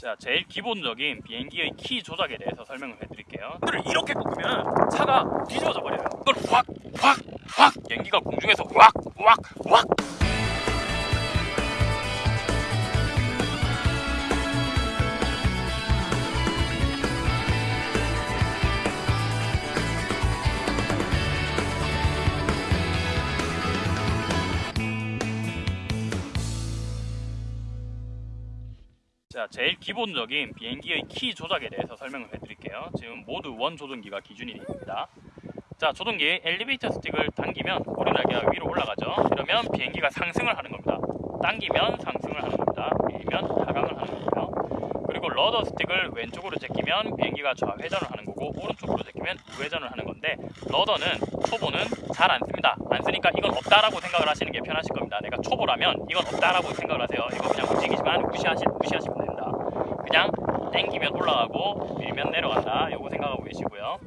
자, 제일 기본적인 비행기의 키 조작에 대해서 설명을 해드릴게요. 핸들을 이렇게 꺾으면 차가 뒤집어져 버려요. 이걸 확, 확, 확 비행기가 공중에서 확, 확, 확 자, 제일 기본적인 비행기의 키 조작에 대해서 설명을 해드릴게요. 지금 mode one 조종기가 기준입니다. 자, 조종기 엘리베이터 스틱을 당기면 꼬리날개가 위로 올라가죠. 이러면 비행기가 상승을 하는 겁니다. 당기면 상승을 하는 겁니다. 밀면 하강을 하는 거고요. 그리고 rudder 스틱을 왼쪽으로 제끼면 비행기가 좌회전을 하는 거고 오른쪽으로 제끼면 우회전을 하는 건데 rudder는 초보는 잘 안 씁니다. 안 쓰니까 이건 없다라고 생각을 하시는 게 편하실 겁니다. 내가 초보라면 이건 없다라고 생각을 하세요. 이거 그냥 움직이지만 무시하시, 무시하시면 됩니다. 그냥 땡기면 올라가고 밀면 내려간다. 요거 생각하고 계시고요.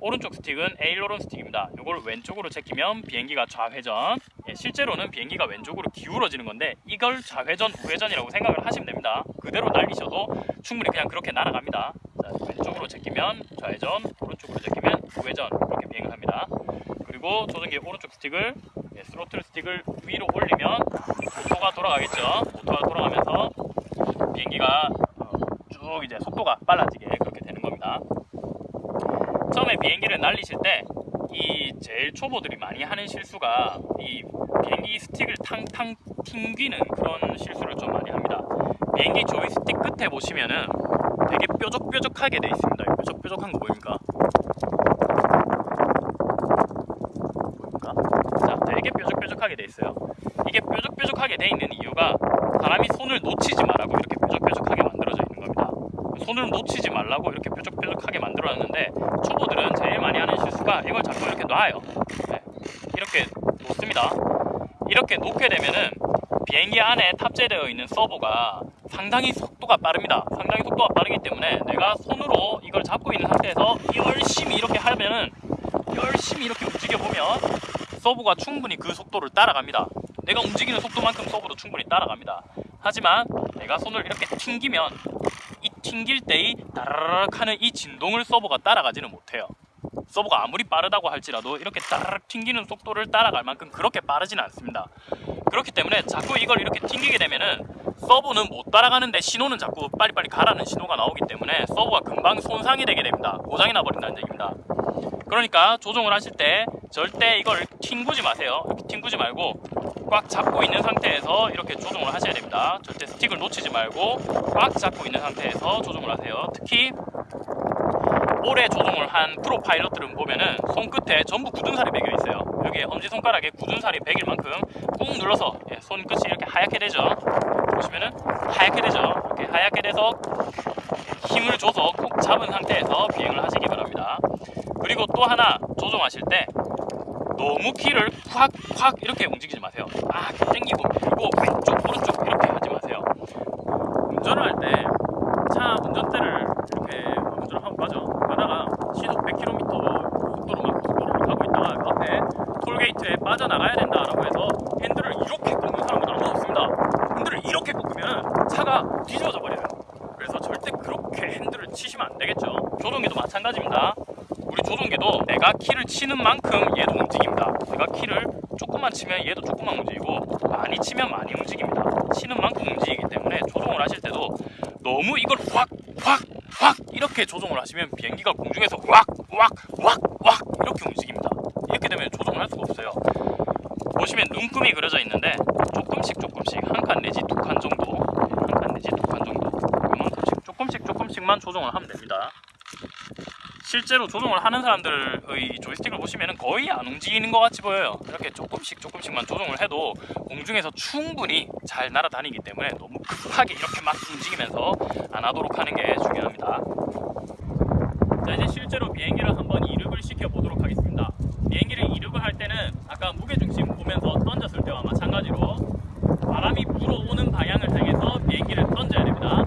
오른쪽 스틱은 에일로론 스틱입니다. 이걸 왼쪽으로 제끼면 비행기가 좌회전. 예, 실제로는 비행기가 왼쪽으로 기울어지는 건데 이걸 좌회전, 우회전이라고 생각을 하시면 됩니다. 그대로 날리셔도 충분히 그냥 그렇게 날아갑니다. 자, 왼쪽으로 제끼면 좌회전, 오른쪽으로 제끼면 우회전 이렇게 비행을 합니다. 그리고 조종기 오른쪽 스틱을 예, 스로틀 스틱을 위로 올리면 모터가 돌아가겠죠. 모터가 돌아가면서 비행기가 어, 쭉 이제 속도가 빨라지게 그렇게 되는 겁니다. 처음에 비행기를 날리실 때 이 제일 초보들이 많이 하는 실수가 이 비행기 스틱을 탕탕 튕기는 그런 실수를 좀 많이 합니다. 비행기 조이스틱 끝에 보시면은 되게 뾰족뾰족하게 돼 있습니다. 이 뾰족뾰족한 거? 보입니까? 자, 되게 뾰족뾰족하게 돼 있어요. 이게 뾰족뾰족하게 돼 있는 이유가 사람이 손을 놓치지 말라고 이렇게 뾰족뾰족하게 만들어져 있는 겁니다. 손을 놓치지 말라고 이렇게 뾰족뾰족하게 만들어놨는데 초보들은 제일 많이 하는 실수가 이걸 자꾸 이렇게 놔요. 네. 이렇게 놓습니다. 이렇게 놓게 되면은 비행기 안에 탑재되어 있는 서버가 상당히 속도가 빠릅니다. 상당히 속도가 빠르기 때문에 내가 손으로 이걸 잡고 있는 상태에서 열심히 이렇게 하면은 열심히 이렇게 움직여 보면 서브가 충분히 그 속도를 따라갑니다. 내가 움직이는 속도만큼 서브도 충분히 따라갑니다. 하지만 내가 손을 이렇게 튕기면 이 튕길 때의 따라락 하는 이 진동을 서버가 따라가지는 못해요. 서버가 아무리 빠르다고 할지라도 이렇게 따라락 튕기는 속도를 따라갈 만큼 그렇게 빠르지는 않습니다. 그렇기 때문에 자꾸 이걸 이렇게 튕기게 되면은 서버는 못 따라가는데 신호는 자꾸 빨리빨리 가라는 신호가 나오기 때문에 서버가 금방 손상이 되게 됩니다. 고장이 나버린다는 얘기입니다. 그러니까 조종을 하실 때 절대 이걸 튕구지 마세요. 튕구지 말고 꽉 잡고 있는 상태에서 이렇게 조종을 하셔야 됩니다. 절대 스틱을 놓치지 말고 꽉 잡고 있는 상태에서 조종을 하세요. 특히 오래 조종을 한 프로 파일럿들은 보면은 손끝에 전부 굳은 살이 매겨 있어요. 여기 엄지손가락에 굳은 살이 배길 만큼 꾹 눌러서 예, 손끝이 이렇게 하얗게 되죠. 보시면은 하얗게 되죠. 이렇게 하얗게 돼서 힘을 줘서 꾹 잡은 상태에서 비행을 하시기 바랍니다. 그리고 또 하나 조종하실 때 너무 키를 확확 이렇게 움직이지 마세요. 아 당기고 밀고 왼쪽 오른쪽 이렇게 하지 마세요. 운전을 할 때 차 운전대를 이렇게 운전을 하고 가죠. 가다가 시속 100km 속도로 막 고속도로를 가고 있다가 앞에 톨게이트에 빠져나가야 된다라고 해서 핸들을 이렇게 꺾는 사람은 아무도 없습니다. 핸들을 이렇게 꺾으면 차가 뒤집어져 버려요. 그래서 절대 그렇게 핸들을 치시면 안 되겠죠. 조종기도 마찬가지입니다. 우리 조종기도 내가 키를 치는 만큼 얘도 움직입니다. 내가 키를 조금만 치면 얘도 조금만 움직이고 많이 치면 많이 움직입니다. 치는 만큼 움직이기 때문에 조종을 하실 때도 너무 이걸 확, 확, 확 이렇게 조종을 하시면 비행기가 공중에서 확, 확, 확, 확 이렇게 움직입니다. 이렇게 되면 조종을 할 수가 없어요. 보시면 눈금이 그려져 있는데 조금씩 조금씩 한 칸 내지 두 칸 정도 한 칸 내지 두 칸 정도 이만큼씩 조금씩 조금씩만 조종을 하면 됩니다. 실제로 조종을 하는 사람들의 조이스틱을 보시면 거의 안 움직이는 것 같이 보여요. 이렇게 조금씩 조금씩만 조종을 해도 공중에서 충분히 잘 날아다니기 때문에 너무 급하게 이렇게 막 움직이면서 안 하도록 하는 게 중요합니다. 자 이제 실제로 비행기를 한번 이륙을 시켜 보도록 하겠습니다. 비행기를 이륙을 할 때는 아까 무게중심 보면서 던졌을 때와 마찬가지로 바람이 불어오는 방향을 향해서 비행기를 던져야 됩니다.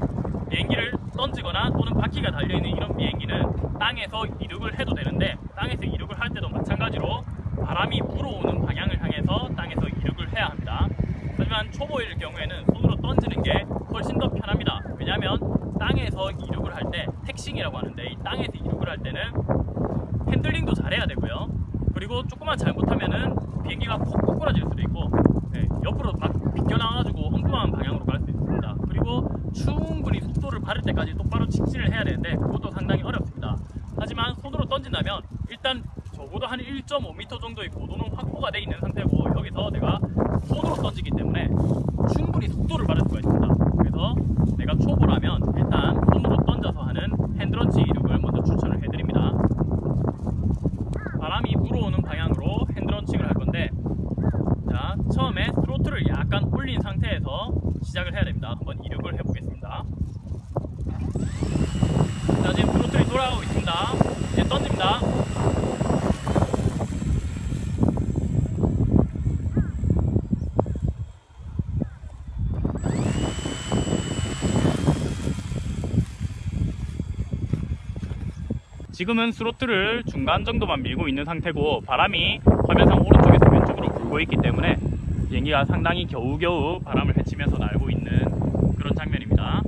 비행기를 던지거나 또는 바퀴가 달려있는 이런 비행기는 땅에서 이륙을 해도 되는데 땅에서 이륙을 할 때도 마찬가지로 바람이 불어오는 방향을 향해서 땅에서 이륙을 해야 합니다. 하지만 초보일 경우에는 손으로 던지는 게 훨씬 더 편합니다. 왜냐하면 그러면 땅에서 이륙을 할 때 택싱이라고 하는데 이 땅에서 이륙을 할 때는 핸들링도 잘해야 되고요. 그리고 조금만 잘못하면은 비행기가 콕 꼬꾸라질 수도 있고 네, 옆으로 막 비껴나와가지고 엉뚱한 방향으로 갈 수도 있습니다. 그리고 충분히 속도를 받을 때까지 똑바로 직진을 해야 되는데 그것도 상당히 어렵습니다. 하지만 손으로 던진다면 일단 적어도 한 1.5m 정도의 고도는 확보가 돼 있는 상태고 여기서 내가 손으로 던지기 때문에 충분히 속도를 받을 수가 있습니다. 그래서 내가 초보라면 일단 손으로 던져서 하는 핸드런치 이륙을 먼저 추천을 해드립니다. 바람이 불어오는 방향으로 핸드런칭을 할 건데 자 처음에 스로틀을 약간 올린 상태에서 시작을 해야 됩니다. 한번 이륙을 해보겠습니다. 자 지금 스로틀이 돌아가고 있습니다. 이제 던집니다. 지금은 throttle을 중간 정도만 밀고 있는 상태고 바람이 화면상 오른쪽에서 왼쪽으로 불고 있기 때문에 비행기가 상당히 겨우겨우 바람을 헤치면서 날고 있는 그런 장면입니다.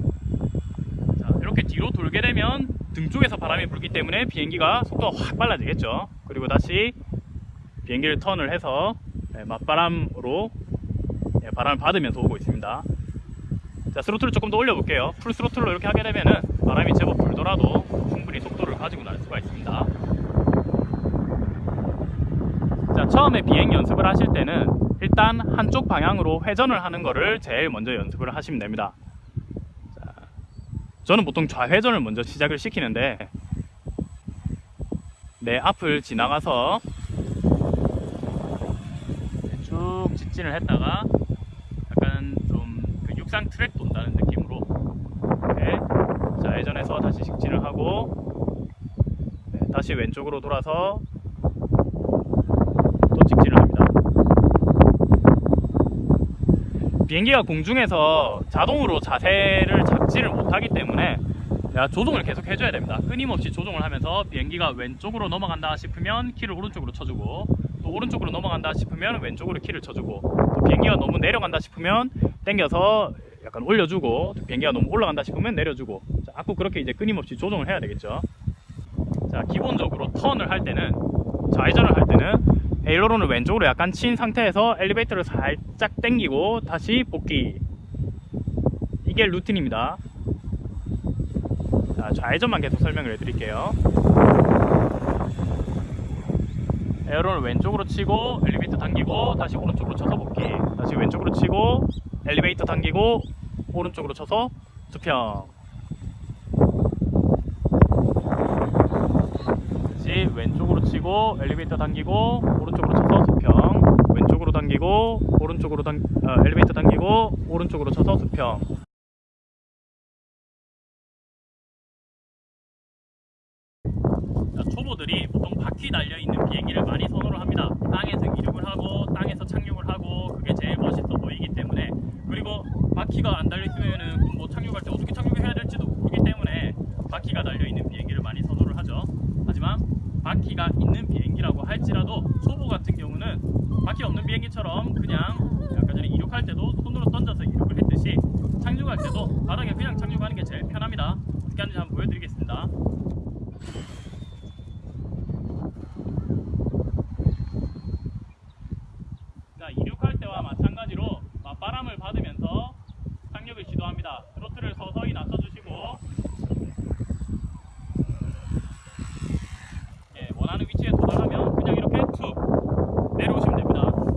자, 이렇게 뒤로 돌게 되면 등 쪽에서 바람이 불기 때문에 비행기가 속도가 확 빨라지겠죠. 그리고 다시 비행기를 턴을 해서 네, 맞바람으로 네, 바람을 받으면서 오고 있습니다. 자, throttle을 조금 더 올려볼게요. full throttle로 이렇게 하게 되면은 바람이 제법 불더라도 충분히 속도를 가지고 날 수가 있습니다. 자, 처음에 비행 연습을 하실 때는 일단 한쪽 방향으로 회전을 하는 거를 제일 먼저 연습을 하시면 됩니다. 자, 저는 보통 좌회전을 먼저 시작을 시키는데 내 앞을 지나가서 쭉 직진을 했다가 약간 좀 그 육상 트랙 돈다는 느낌으로 이렇게 좌회전해서 다시 직진을 하고 네, 다시 왼쪽으로 돌아서 또 직진을 합니다. 비행기가 공중에서 자동으로 자세를 잡지를 못하기 때문에 조종을 계속 해줘야 됩니다. 끊임없이 조종을 하면서 비행기가 왼쪽으로 넘어간다 싶으면 키를 오른쪽으로 쳐주고 또 오른쪽으로 넘어간다 싶으면 왼쪽으로 키를 쳐주고 또 비행기가 너무 내려간다 싶으면 당겨서 약간 올려주고 또 비행기가 너무 올라간다 싶으면 내려주고 자, 자꾸 그렇게 이제 끊임없이 조종을 해야 되겠죠. 자 기본적으로 턴을 할 때는 좌회전을 할 때는 에이로론을 왼쪽으로 약간 친 상태에서 엘리베이터를 살짝 당기고 다시 복귀. 이게 루틴입니다. 자, 좌회전만 계속 설명을 해드릴게요. 에어론을 왼쪽으로 치고 엘리베이터 당기고 다시 오른쪽으로 쳐서 복귀. 다시 왼쪽으로 치고 엘리베이터 당기고 오른쪽으로 쳐서 수평 왼쪽으로 치고 엘리베이터 당기고 오른쪽으로 쳐서 수평. 왼쪽으로 당기고 오른쪽으로 당 어, 엘리베이터 당기고 오른쪽으로 쳐서 수평. 자, 초보들이 보통 바퀴 달려 있는 비행기를 합니다. 땅에서 이륙을 하고 땅에서 착륙을 하고 그게 제일 멋있어 보이기 때문에 그리고 바퀴가 안 달려 있으면은 뭐 착륙할 때 어떻게 착륙해야 될지도 모르기 때문에 바퀴가 달려 있는 비행기를 많이 선호를 하죠. 하지만 바퀴가 있는 비행기라고 할지라도 초보 같은 경우는 바퀴 없는 비행기처럼 그냥 아까 전에 이륙할 때도 손으로 던져서 이륙을 했듯이 착륙할 때도 바닥에 그냥 착륙하는 게 제일 편합니다. 어떻게 하는지 한번 보여드리겠습니다. 자, 이륙할 때와 마찬가지로 맞바람을 받으면서 착륙을 시도합니다. 트로트를 서서히 낮춰주시고 예, 원하는 위치에 도달하면 그냥 이렇게 툭 내려오시면 됩니다.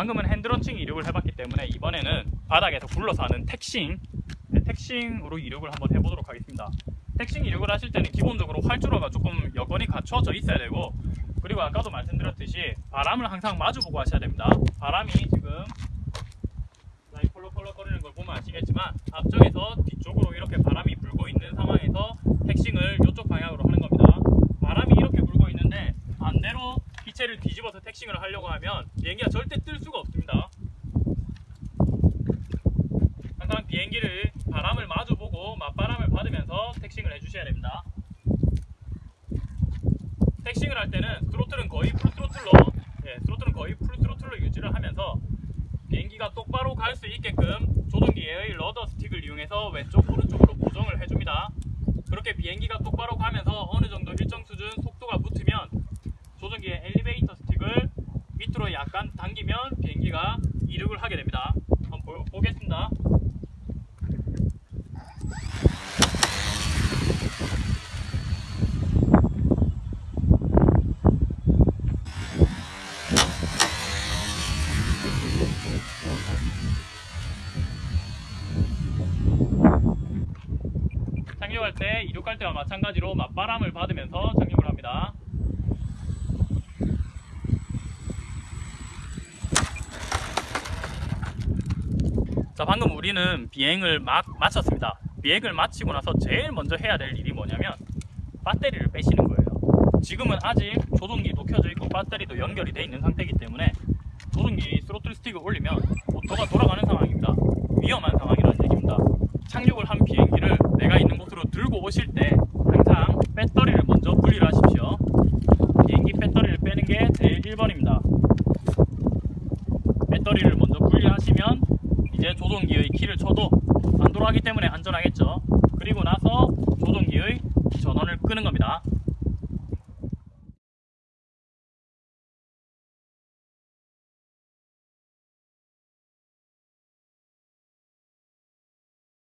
방금은 핸드런칭 이륙을 해봤기 때문에 이번에는 바닥에서 굴러서 하는 택싱 네, 택싱으로 이륙을 한번 해보도록 하겠습니다. 택싱 이륙을 하실 때는 기본적으로 활주로가 조금 여건이 갖춰져 있어야 되고 그리고 아까도 말씀드렸듯이 바람을 항상 마주보고 하셔야 됩니다. 바람이 지금 펄럭펄럭 거리는 걸 보면 아시겠지만 앞쪽에서 뒤쪽으로 이렇게 바람이 불고 있는 상황에서 택싱을 이쪽 방향으로 하는 겁니다. 바람이 이렇게 불고 있는데 반대로 기체를 뒤집어서 taxiing을 하려고 하면 비행기가 절대 뜰 수가 없습니다. 항상 비행기를 바람을 마주보고 맞바람을 받으면서 taxiing을 해주셔야 됩니다. taxiing을 할 때는 throttle은 거의 full throttle로 거의 full throttle로 유지를 하면서 비행기가 똑바로 갈 수 있게끔 조종기의 rudder 스틱을 이용해서 왼쪽 오른쪽으로 고정을 해줍니다. 그렇게 비행기가 똑바로 가면서 어느 정도 일정 수준 속도가 붙으면 조종기의 엘리베이터 스틱을 밑으로 약간 당기면 비행기가 이륙을 하게 됩니다. 한번 보, 보겠습니다. 착륙할 때 이륙 할 때와 마찬가지로 맞바람을 받으면서 착륙을 합니다. 자 방금 우리는 비행을 막 마쳤습니다. 비행을 마치고 나서 제일 먼저 해야 될 일이 뭐냐면 배터리를 빼시는 거예요. 지금은 아직 조종기도 켜져 있고 배터리도 연결이 돼 있는 상태이기 때문에 조종기 스로틀 스틱을 올리면 모터가 돌아가는 상황입니다. 위험한 상황이라는 얘기입니다. 착륙을 한 비행기를 내가 있는 곳으로 들고 오실 때 항상 배터리를 먼저 분리를 하십시오. 비행기 배터리를 빼는 게 제일 1번입니다. 배터리를 먼저 분리하시면 이제 조종기의 키를 쳐도 안 돌아가기 때문에 안전하겠죠. 그리고 나서 조종기의 전원을 끄는 겁니다.